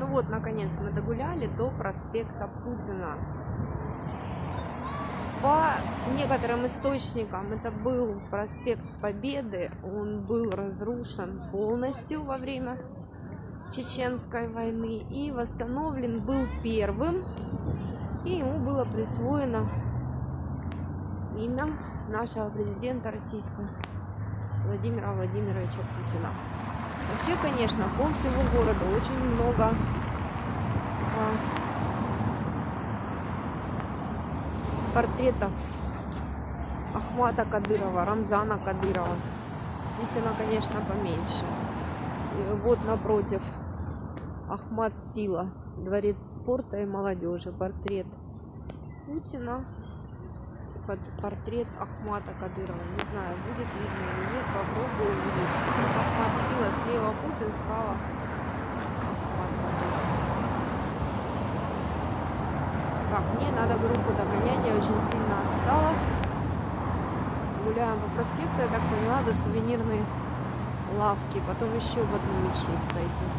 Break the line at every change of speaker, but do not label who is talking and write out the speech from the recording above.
Ну вот, наконец, мы догуляли до проспекта Путина. По некоторым источникам это был проспект Победы. Он был разрушен полностью во время Чеченской войны и восстановлен был первым. И ему было присвоено имя нашего президента российского Владимира Владимировича Путина. Вообще, конечно, пол всего города очень много а, портретов Ахмата Кадырова, Рамзана Кадырова. Путина, конечно, поменьше. И вот напротив Ахмат Сила, дворец спорта и молодежи, портрет Путина, портрет Ахмата Кадырова. Не знаю, будет видно или нет, попробую увеличить. Путин, справа. Так, мне надо группу догонять, я очень сильно отстала. Гуляем по проспекту, я так поняла, до сувенирной лавки. Потом еще в одну мечеть пойдем.